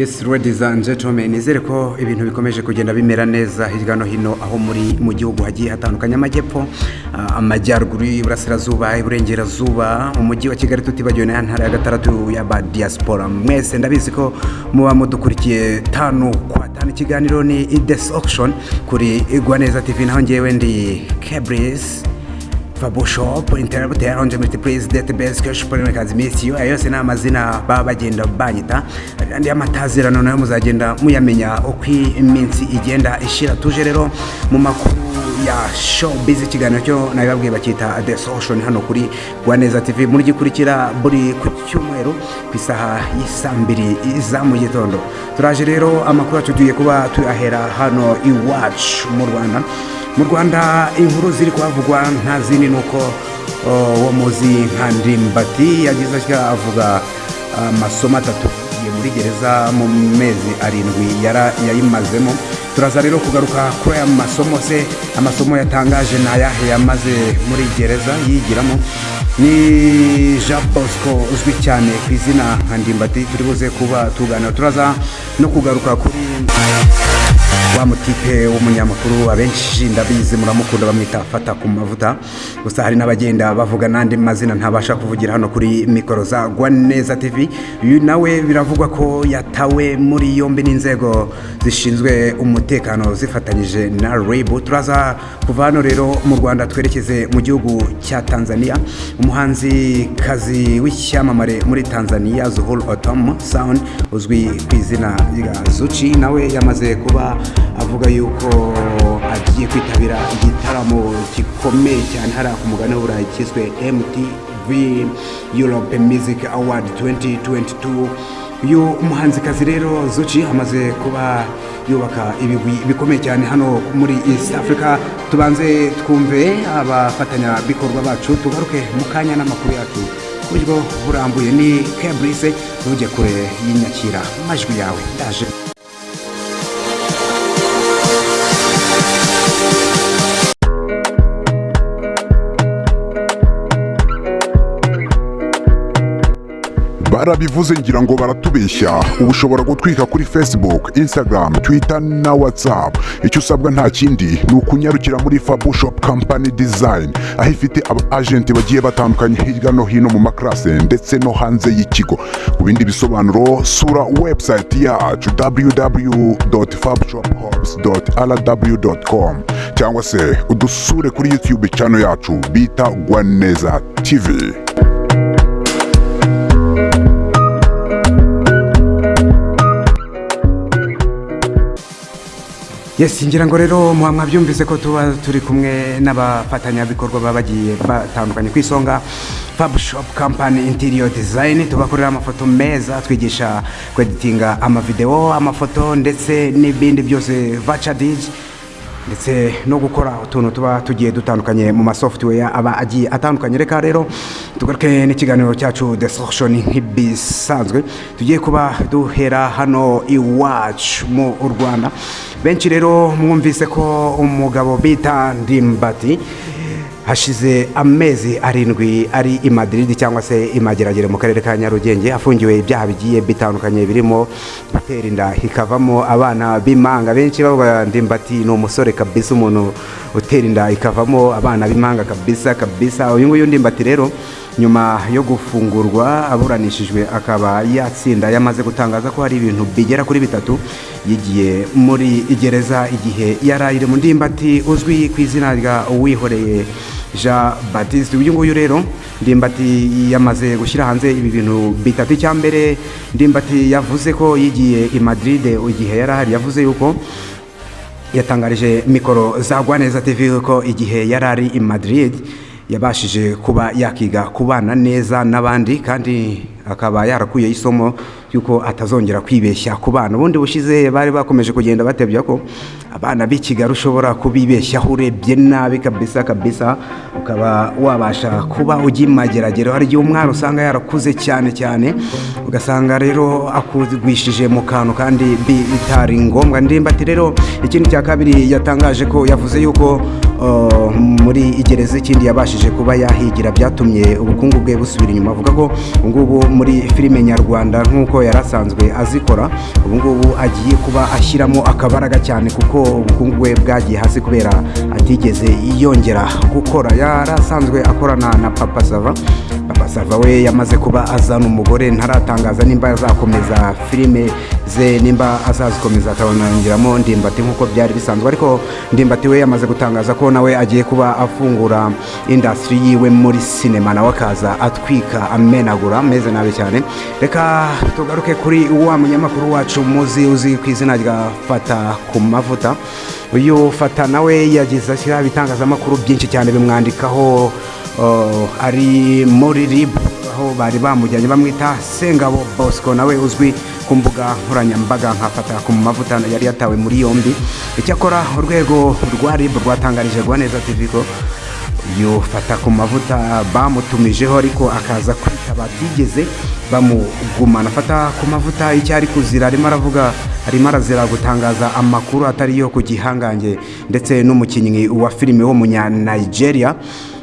Yes, ladies and gentlemen, nizere ko ibintu bikomeje kugenda bimera neza hirya no hino aho muri mu gihugu hagiye hatandukanye amajyepfo ah, amajyaruguru iburasirazuba iburengerazuba umujyi wa kigali tutibagiwe na ya ntara ya gatandatu y'aba diaspora mwese ndabizi ko muba mudukurikiye tanu kwa tanu ikiganiro ni ides auction kuri igwa neza tv naho ngewe ndi kebris Fabushop, Interrupter, Onje Multiprise, Database, Cash Polymercazi, Misiyo, ayo yose ni amazina baba bagenda banyita. Andi amatazirano na yo muzagenda muyamenya uko iminsi igenda ishira. Tuje rero mu makuru ya showbiz ikiganiro cyo nabibabwiye bakita The Social hano kuri Rwaneza TV murigikurikira buri ku cyumweru ku isaha y'isa mbiri za mu gitondo. Turaje rero amakuru yacu tugiye kuba tuyahera hano iwacu mu Rwanda. Mu rwanda inkuru ziri kuhavugwa nta zindi ni uko uwo muzi nka ndimbati yagize atya avuga amasomo atatu muri gereza mu mezi arindwi yayimazemo. Turaza rero kugaruka kuri aya masomo se amasomo yatangaje ni ayahe yamaze muri gereza yigiramo. Ni jean bosco uzwi cyane ku izina nka ndimbati turi buze kuba tuganira. Turaza no kugaruka kuri wa mutipe w'umunyamakuru abenshi ndabizi muramukunda bamwita fata ku mavuta. Gusa hari n'abagenda bavuga n'andi mazina ntabasha kuvugira hano kuri mikoro za Rwaneza TV uyu nawe biravugwa ko yatawe muri yombi n'inzego zishinzwe umutekano zifatanyije na RIB turaza kuva hano rero mu Rwanda twerekeze mu gihugu cya Tanzania. Umuhanzi kazi w'icyamamare muri Tanzania Zuhur Otom Sound uzwi ku izina rya Zuchi nawe yamaze kuba avuga yuko agiye kwitabira igitaramo gikomeye cyane hariya ku mugani w'uburayi cyiswe MTV Europe Music Award 2022 uyu muhanzikazi rero Zuchi amaze kuba yubaka ibigwi bikomeye cyane hano muri East Africa. Tubanze twumve abafatanyabikorwa bacu tugaruke mu kanya n'amakuru yacu. Ku buryo burambuye ni Kebrise ntujye kure y'inyakira. Amajwi yawe ndaje barabivuze ngira ngo baratubeshya. Ubu ushobora gutwika kuri facebook instagram twitter na whatsapp. Icyo usabwa nta kindi ni ukunyarukira muri fabushop company design aho ifite aba agenti bagiye batandukanye hirya no hino mu makarase ndetse no hanze y'ikigo. Ku bindi bisobanuro sura website yacu www.fabshophops.rw.com cyangwa se udusure kuri youtube channel yacu bita gwaneza tv. Yes ngira ngo rero muba mwabyumvise ko tuba turi kumwe n'abafatanyabikorwa baba bagiye batandukanye ku isonga shop company interior design tubakorera amafoto meza twigisha kweditinga amavideo amafoto ndetse n'ibindi byose vaca ndetse no gukora utuntu tuba tugiye dutandukanye mu masoftware aba agiye atandukanye. Reka rero tugaruke n'ikiganiro cyacu solution nk'ibisanzwe tugiye kuba duhera hano iwacu mu rwanda. Benshi rero mwumvise ko umugabo bita ndimbati hashize amezi arindwi ari i Madrid cyangwa se i Mageragere mu karere ka Nyarugenge afungiwe ibyaha bigiye bitandukanye birimo gutera inda. Ikavamo abana b'impanga benshi ndimbati ni umusore kabisa umuntu utera inda. Ikavamo abana b'impanga kabisa kabisa. Uyu nguyu ndimbati rero nyuma yo gufungurwa aburanishijwe akaba yatsinda. Yamaze gutangaza ko hari ibintu bigera kuri bitatu yigiye muri gereza igihe yari ari mu ndimbati uzwi ku izina rya uwihoreye. Jean batiste uyu nguyu rero ndimbati yamaze gushyira hanze ibi bintu bitatu. Icya mbere ndimbati yavuze ko yigiye i madrid igihe yari ahari. Yavuze yuko yatangarije mikoro za Rwaneza TV ko igihe yari ari i Madrid yabashije kuba yakiga kubana neza n'abandi kandi akaba yarakuye isomo yuko atazongera kwibeshya ku bana. Ubundi bushize bari bakomeje kugenda batebya ko abana b'i kigali ushobora kubibeshyaho urebye nabi kabisa kabisa ukaba wabasha kuba ujya imageragero. Hari igihe umwana usanga yarakuze cyane cyane ugasanga rero akugwishije mu kantu kandi bi- bitari ngombwa. Ndimbati rero ikindi cya kabiri yatangaje ko yavuze yuko muri igereza ikindi yabashije kuba yahigira byatumye ubukungu bwe busubira inyuma. Avuga ko ubungubu muri filime nyarwanda nk'uko yari asanzwe azikora ubungubu agiye kuba ashyiramo akabaraga cyane kuko ubukungu bwe bwagiye hasi kubera atigeze yongera gukora. Yari asanzwe akorana na papa sava papa sava we yamaze kuba azana umugore ntaratangaza nimba azakomeza filime ze nimba azazikomeza akabongeramo ndimbati nk'uko byari bisanzwe. Ariko ndimbati we yamaze gutangaza ko nawe agiye kuba afungura indasitiri yiwe muri sinema nawe akaza atwika amenagura ameze nabi cyane. Reka tugaruke kuri wa munyamakuru wacu muzi uzi ku izina rya fata ku mavuta. Uyu fata nawe yagize ashyiraho ibitangazamakuru byinshi cyane bimwandikaho ari muri rib aho bari bamujyanye bamwita sengabo bosco nawe uzwi ku mbuga nkoranyambaga nkafata ku mavuta yari yatawe muri yombi. Icyakora urwego rwa rib rwatangarije neza tv ko yufata ku mavuta bamutumijeho ariko akaza kwitaba batigeze bamugumana. Afata ku mavuta icyo ari kuzira arimo aravuga arimo arazira gutangaza amakuru atari yo ku gihangange ndetse n'umukinnyi wa filime w'umunyanigeria ko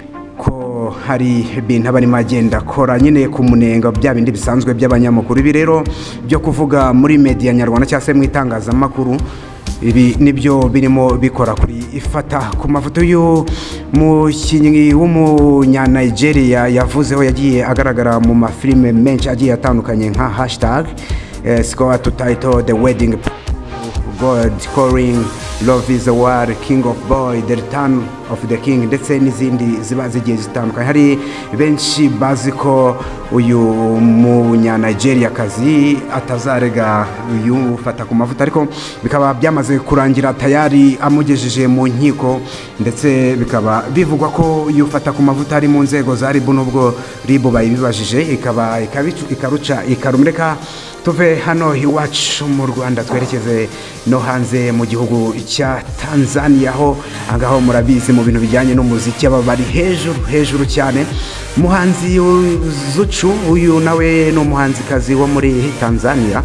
hari ibintu aba arimo agenda akora. Nyine ku munenga bya bindi bisanzwe by'abanyamakuru. Ibi rero byo kuvuga muri mediya nyarwanda cyangwa se mu itangazamakuru ibi ni byo birimo bikora kuri ifata. Ku mafoto y'umukinnyi w'umunyanigeria yavuzeho yagiye agaragara mu mafilime menshi agiye atandukanye nka hashtag score to title the wedding god calling love is a war king of boy the return of the king ndetse n'izindi ziba zigiye zitandukanye. Hari benshi bazi ko uyu munyanigeriyakazi atazarega uyu ufata ku mavuta ariko bikaba byamaze kurangira tayari amugejeje mu nkiko ndetse bikaba bivugwa ko uyu ufata ku mavuta ari mu nzego za ribu n'ubwo ribu bayibibajije ikaba ikaruca ikarumureka. Tuve hano iwacu mu rwanda twerekeze no hanze mu gihugu cya tanzania aho ahangaho murabizi mu bintu bijyanye n'umuziki aba bari hejuru hejuru cyane. Umuhanzi zucu uyu nawe ni umuhanzikazi wo muri tanzania.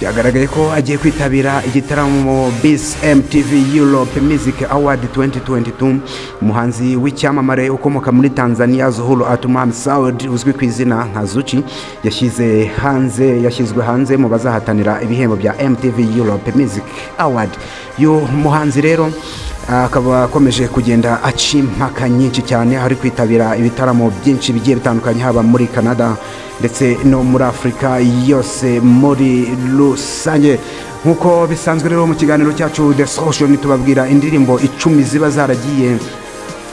Byagaragaye ko agiye kwitabira igitaramo bisi mtv europe music award 2022 umuhanzi w'icyamamare ukomoka muri tanzania zuhuru atumam saud uzwi ku izina nka zuci yashyize hanze yashyizwe hanze mu bazahatanira ibihembo bya mtv europe music award. Uyu muhanzi rero akaba akomeje kugenda aca impaka nyinshi cyane. Ari kwitabira ibitaramo byinshi bigiye bitandukanye haba muri canada ndetse no muri afurika yose muri rusange. Nk'uko bisanzwe rero mu kiganiro cyacu the social tubabwira indirimbo icumi ziba zaragiye.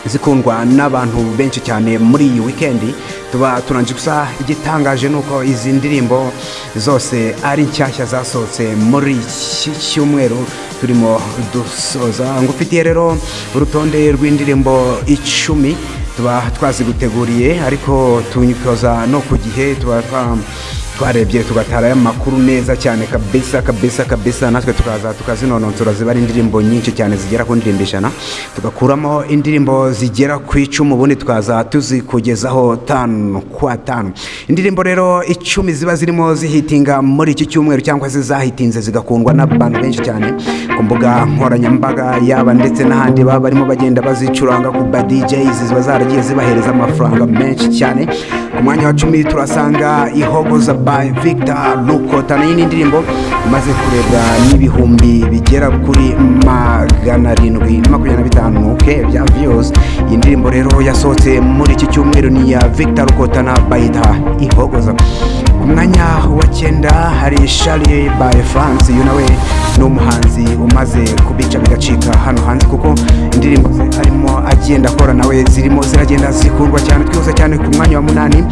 Zikundwa n'abantu benshi cyane muri iyi wikendi tuba turanje gusa igitangaje ni uko izi ndirimbo zose ari nshyashya zasohotse muri iki cyumweru. Turimo dusoza ngufitiye rero urutonde rw'indirimbo icumi tuba twaziguteguriye ariko tunyikoza no ku gihe tuba twarebye tugatara amakuru neza cyane kabisa kabisa kabisa. Natwe tukaza tukazinononsora ziba ari indirimbo nyinshi cyane zigera ku ndirimbo ijana tugakuramo indirimbo zigera ku icumi ubundi tukaza tuzikugezaho tanu kwa tanu. Indirimbo rero icumi ziba zirimo zihitinga muri iki cyumweru cyangwa se zahitinze zigakundwa n'abantu benshi cyane. Ku mbuga nkoranyambaga yaba ndetse n'ahandi baba barimo bagenda bazicuranga ku ba DJs ziba zaragiye zibahereza amafaranga menshi cyane. Ku mwanya wa cumi turasanga ihogoza by Victor Lukotana iyi ni indirimbo imaze kurebwa n'ibihumbi bigera kuri magana arindwi na makumyabiri na bitanu ke bya views. Iyi ndirimbo rero yasohotse muri iki cyumweru ni iya Victor Lukotana bayita ihogoza. Ku mwanya wa cyenda hari Charlie by France uyu nawe ni umuhanzi umaze kubica bigacika hano hanze kuko indirimbo ze arimo agenda akora nawe zirimo ziragenda zikundwa cyane twihuse cyane ku mwanya wa munani.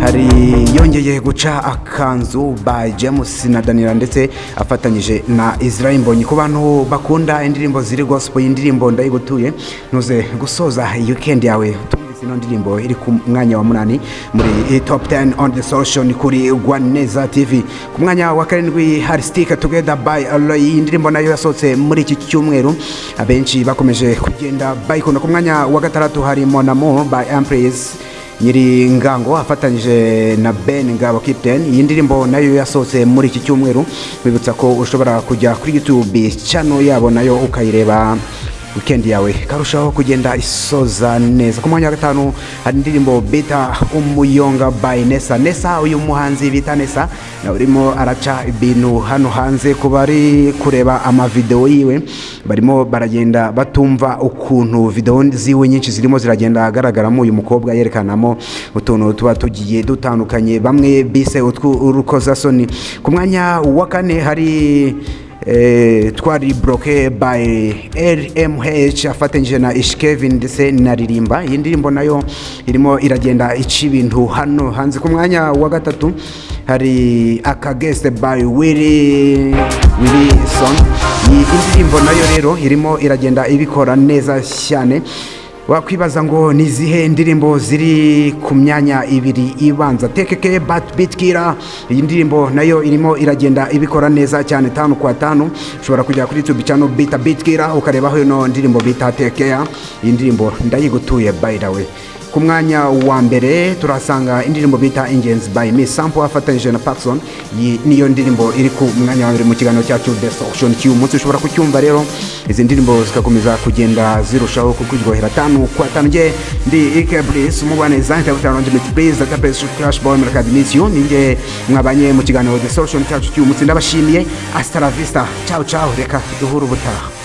Hari yongeye guca akanzu by James na Daniela ndetse afatanyije na Israel Mbonyi. Ku bantu bakunda indirimbo ziri gospel indirimbo ndayigutuye ntuze gusoza weekend yawe. Ino ndirimbo iri ku mwanya wa munani muri top 10 on the social kuri Rwaneza TV ku mwanya wa karindwi hari stick together by iyi ndirimbo na yo yasohotse muri iki cyumweru. Abenshi bakomeje kugenda bayikunda. Ku mwanya wa gatandatu hari Mon Amour by Empress. Nyiri ngango afatanyije na Ben Ngabo Captain iyi ndirimbo na yo yasohotse muri iki cyumweru. Bibutsa ko ushobora kujya kuri YouTube channel yabo na yo ukayireba. Weekend yawe. Karushaho kugenda isoza neza. Ku mwanya wa gatanu hari indirimbo bita umuyonga by nesa nesa uyu muhanzi bita nesa urimo araca ibintu hano hanze ku bari kureba amavidewo yiwe. Barimo baragenda batumva ukuntu videwo ziwe nyinshi zirimo ziragenda agaragaramo. Uyu mukobwa yerekanamo utuntu tuba tugiye dutandukanye. Bamwe bise utw'urukozasoni ku mwanya wa kane hari twari broke by rmh afatanyije na ishkevin ndetse na ririmba. Iyi ndirimbo na yo irimo iragenda ica ibintu hano. Hanze ku mwanya wa gatatu hari akageste by willy wilson iyi indirimbo na yo rero irimo iragenda ibikora neza cyane. Wakwibaza ngo ni izihe ndirimbo ziri ku myanya ibiri ibanza? Tekeke bitkira iyi ndirimbo na yo irimo iragenda ibikora neza cyane tanu kwa tanu. Ushobora kujya kuri youtube channel bita bitkira ukarebaho ino ndirimbo bita tekeya iyi ndirimbo ndayigutuye by the way. Ku mwanya wa mbere turasanga indirimbo bita ingenzi by miss sample afatanyije na Paxson. Niyo ndirimbo iri ku mwanya wa mbere mu kiganiro cyacu the solution cy'uyu munsi ushobora kucyumva rero izi ndirimbo zikakomeza kugenda zirushaho kukuryohera tanu kwa tanu nge ndi Ike Bliss umugwaneza ndabutana arrangement please data place crash boy muri academisiyo ninge mwabanye mu kiganiro the solution cyacu cy'uyu munsi ndabashimiye. Hasta la vista. Ciao ciao. Reka duhure ubutaha.